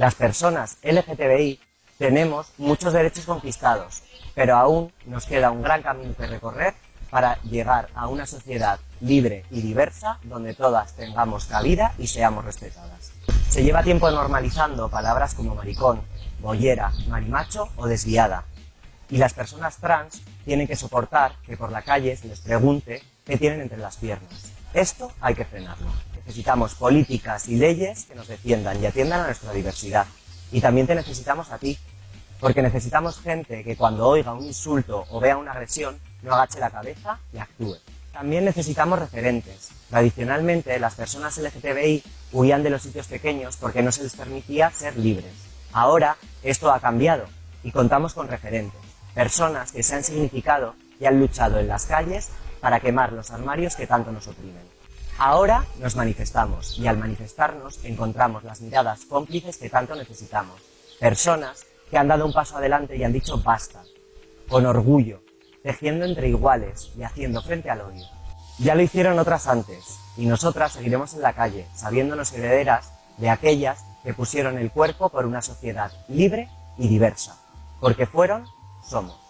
Las personas LGTBI tenemos muchos derechos conquistados, pero aún nos queda un gran camino que recorrer para llegar a una sociedad libre y diversa donde todas tengamos cabida y seamos respetadas. Se lleva tiempo normalizando palabras como maricón, bollera, marimacho o desviada. Y las personas trans tienen que soportar que por la calle se les pregunte qué tienen entre las piernas. Esto hay que frenarlo. Necesitamos políticas y leyes que nos defiendan y atiendan a nuestra diversidad. Y también te necesitamos a ti, porque necesitamos gente que cuando oiga un insulto o vea una agresión no agache la cabeza y actúe. También necesitamos referentes. Tradicionalmente las personas LGTBI huían de los sitios pequeños porque no se les permitía ser libres. Ahora esto ha cambiado y contamos con referentes, personas que se han significado y han luchado en las calles para quemar los armarios que tanto nos oprimen. Ahora nos manifestamos y al manifestarnos encontramos las miradas cómplices que tanto necesitamos. Personas que han dado un paso adelante y han dicho basta, con orgullo, tejiendo entre iguales y haciendo frente al odio. Ya lo hicieron otras antes, y nosotras seguiremos en la calle, sabiéndonos herederas de aquellas que pusieron el cuerpo por una sociedad libre y diversa, porque fueron, somos.